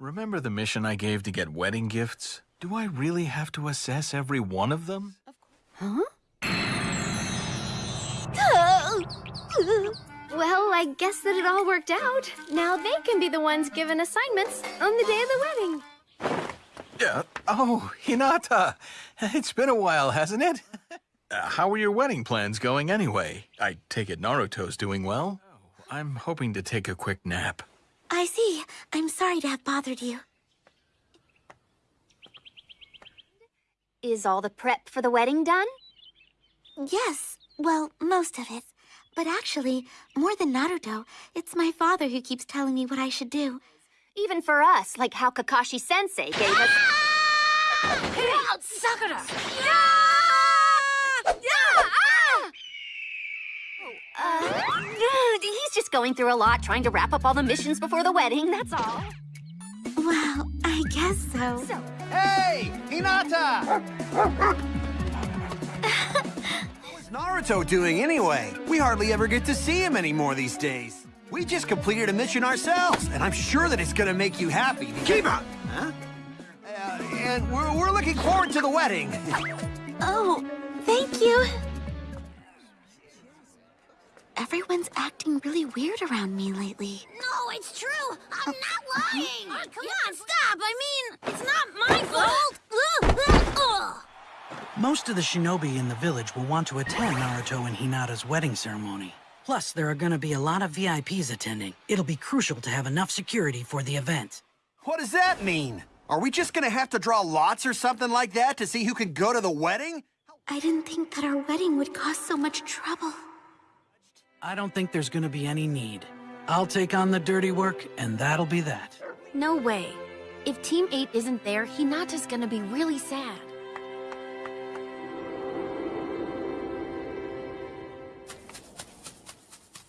Remember the mission I gave to get wedding gifts? Do I really have to assess every one of them? Of huh? Well, I guess that it all worked out. Now they can be the ones given assignments on the day of the wedding. Yeah. Oh, Hinata. It's been a while, hasn't it? Uh, how are your wedding plans going anyway? I take it Naruto's doing well? I'm hoping to take a quick nap. I see. I'm sorry to have bothered you. Is all the prep for the wedding done? Yes, well, most of it. But actually, more than Naruto, it's my father who keeps telling me what I should do. Even for us, like how Kakashi Sensei gave us. Ah! Get out, Sakura! Uh, he's just going through a lot, trying to wrap up all the missions before the wedding, that's all. Well, I guess so. So, Hey, Hinata! What's Naruto doing anyway? We hardly ever get to see him anymore these days. We just completed a mission ourselves, and I'm sure that it's gonna make you happy. Keep up! Huh? Uh, and we're, we're looking forward to the wedding. Oh, thank you. Everyone's acting really weird around me lately. No, it's true. I'm oh. not lying. Oh, come on, stop. I mean, it's not my fault. Most of the shinobi in the village will want to attend Naruto and Hinata's wedding ceremony. Plus, there are gonna be a lot of VIPs attending. It'll be crucial to have enough security for the event. What does that mean? Are we just gonna have to draw lots or something like that to see who can go to the wedding? I didn't think that our wedding would cause so much trouble. I don't think there's gonna be any need. I'll take on the dirty work, and that'll be that. no way. If Team 8 isn't there, Hinata's gonna be really sad.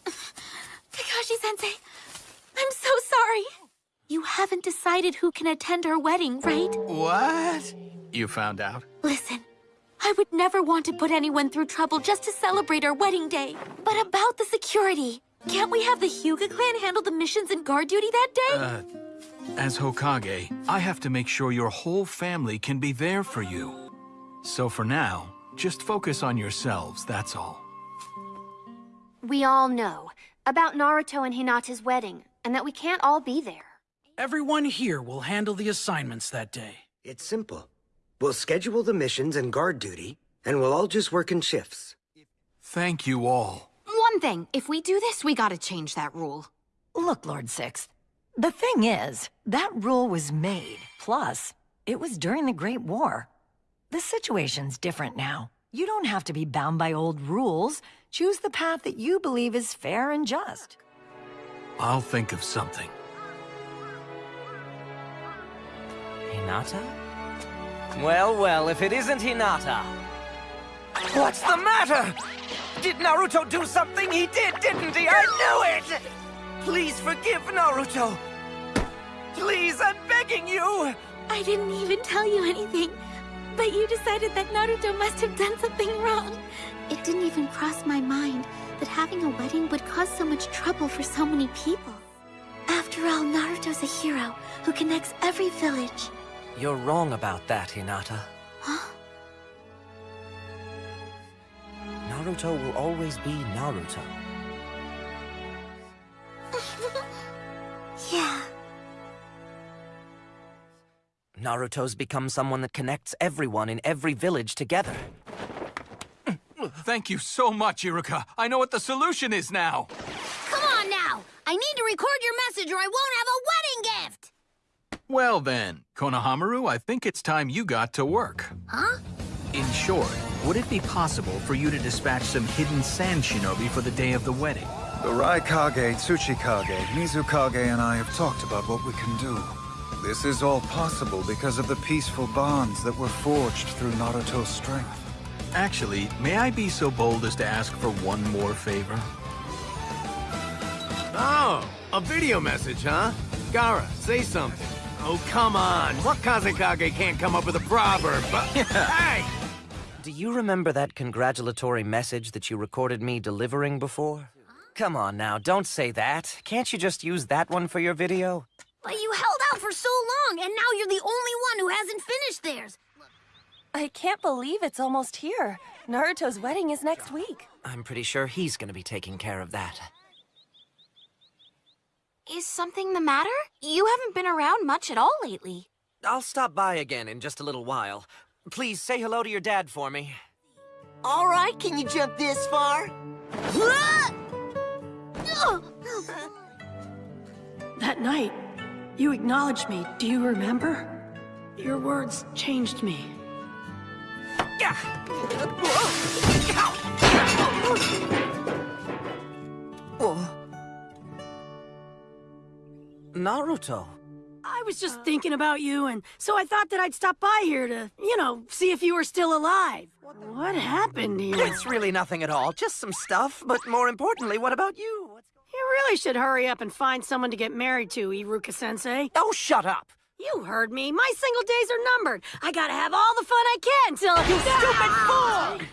Kakashi-sensei, I'm so sorry. You haven't decided who can attend our wedding, right? What? You found out? Listen, I would never want to put anyone through trouble just to celebrate our wedding day. But about the security, can't we have the Hyuga clan handle the missions and guard duty that day? Uh, as Hokage, I have to make sure your whole family can be there for you. So for now, just focus on yourselves, that's all. We all know about Naruto and Hinata's wedding, and that we can't all be there. Everyone here will handle the assignments that day. It's simple. We'll schedule the missions and guard duty, and we'll all just work in shifts. Thank you all. One thing, if we do this, we gotta change that rule. Look, Lord Sixth, the thing is, that rule was made. Plus, it was during the Great War. The situation's different now. You don't have to be bound by old rules. Choose the path that you believe is fair and just. I'll think of something. Hinata? Well, well, if it isn't Hinata. What's the matter? Did Naruto do something? He did, didn't he? I knew it! Please forgive Naruto. Please, I'm begging you. I didn't even tell you anything. But you decided that Naruto must have done something wrong. It didn't even cross my mind that having a wedding would cause so much trouble for so many people. After all, Naruto's a hero who connects every village. You're wrong about that, Hinata. Huh? Naruto will always be Naruto. yeah. Naruto's become someone that connects everyone in every village together. Thank you so much, Iruka. I know what the solution is now. Come on now. I need to record your message or I won't have a wedding gift. Well then, Konohamaru, I think it's time you got to work. Huh? In short, would it be possible for you to dispatch some hidden sand shinobi for the day of the wedding? The Raikage, Tsuchikage, Mizukage, and I have talked about what we can do. This is all possible because of the peaceful bonds that were forged through Naruto's strength. Actually, may I be so bold as to ask for one more favor? Oh, a video message, huh? Gaara, say something. Oh, come on. What Kazekage can't come up with a proverb, but... hey! Do you remember that congratulatory message that you recorded me delivering before? Come on now, don't say that. Can't you just use that one for your video? But you held out for so long, and now you're the only one who hasn't finished theirs. I can't believe it's almost here. Naruto's wedding is next week. I'm pretty sure he's gonna be taking care of that. Is something the matter? You haven't been around much at all lately. I'll stop by again in just a little while. Please say hello to your dad for me. All right, can you jump this far? That night, you acknowledged me. Do you remember? Your words changed me. Oh. Naruto. I was just thinking about you, and so I thought that I'd stop by here to, you know, see if you were still alive. What happened here? It's really nothing at all, just some stuff. But more importantly, what about you? You really should hurry up and find someone to get married to, Iruka-sensei. Oh, shut up! You heard me. My single days are numbered. I gotta have all the fun I can till... You stupid fool!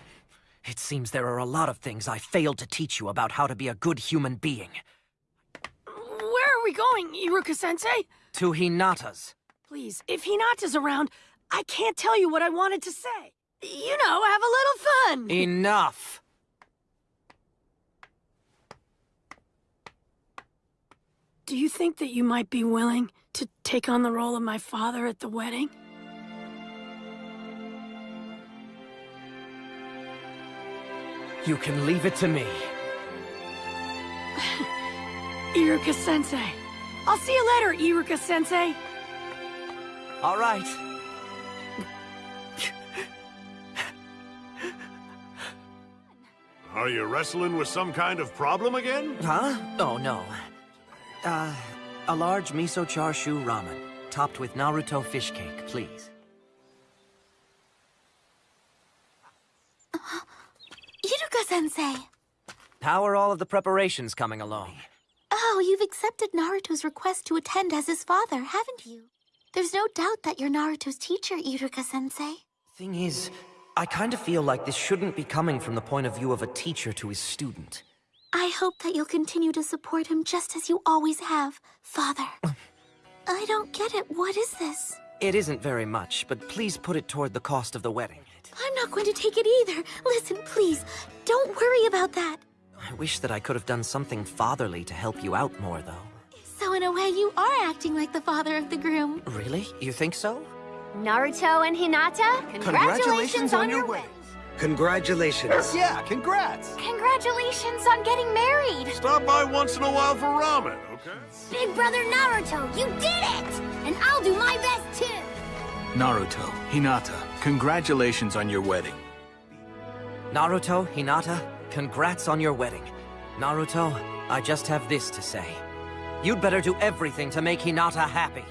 It seems there are a lot of things I failed to teach you about how to be a good human being. We going, Iruka-sensei? To Hinata's. Please, if Hinata's around, I can't tell you what I wanted to say. You know, have a little fun. Enough! Do you think that you might be willing to take on the role of my father at the wedding? You can leave it to me. Iruka-sensei. I'll see you later, Iruka-sensei. All right. Are you wrestling with some kind of problem again? Huh? Oh, no. Uh, a large miso char shu ramen, topped with Naruto fish cake, please. Iruka-sensei! How are all of the preparations coming along? Oh, you've accepted Naruto's request to attend as his father, haven't you? There's no doubt that you're Naruto's teacher, Iruka-sensei. Thing is, I kind of feel like this shouldn't be coming from the point of view of a teacher to his student. I hope that you'll continue to support him just as you always have, father. I don't get it. What is this? It isn't very much, but please put it toward the cost of the wedding. I'm not going to take it either. Listen, please, don't worry about that. I wish that I could have done something fatherly to help you out more, though. So in a way, you are acting like the father of the groom. Really? You think so? Naruto and Hinata, congratulations, on, your wedding. Congratulations. Yeah, congrats. Congratulations on getting married. Stop by once in a while for ramen, okay? Big brother Naruto, you did it! And I'll do my best too. Naruto, Hinata, congratulations on your wedding. Naruto, Hinata, congrats on your wedding. Naruto, I just have this to say. You'd better do everything to make Hinata happy.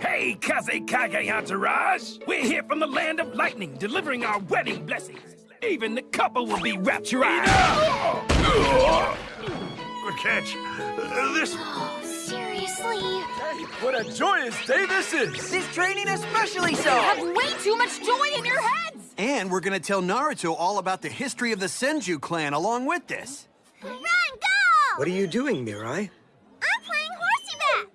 Hey, Kazekage entourage! We're here from the land of lightning, delivering our wedding blessings. Even the couple will be rapturized. Good catch. Uh, this... Seriously? Hey, what a joyous day this is! This training especially so! You have way too much joy in your heads! And we're gonna tell Naruto all about the history of the Senju clan along with this. Run, go! What are you doing, Mirai? I'm playing horsey back.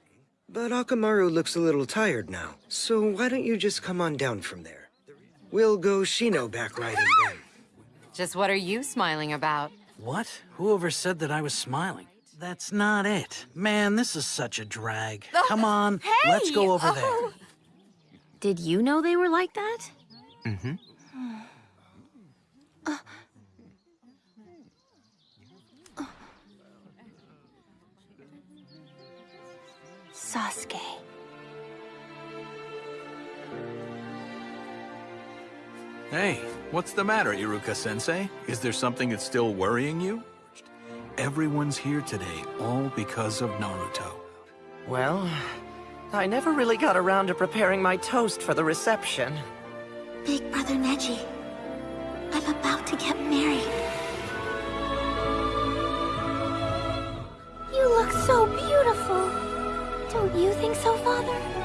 But Akamaru looks a little tired now, so why don't you just come on down from there? We'll go Shino back riding then. Just what are you smiling about? What? Whoever said that I was smiling? That's not it. Man, this is such a drag. Come on, Hey! let's go over Oh. Did you know they were like that? there. Mm-hmm. Sasuke. Hey, what's the matter, Iruka-sensei? Is there something that's still worrying you? Everyone's here today, all because of Naruto. Well, I never really got around to preparing my toast for the reception. Big brother Neji, I'm about to get married. You look so beautiful. Don't you think so, father?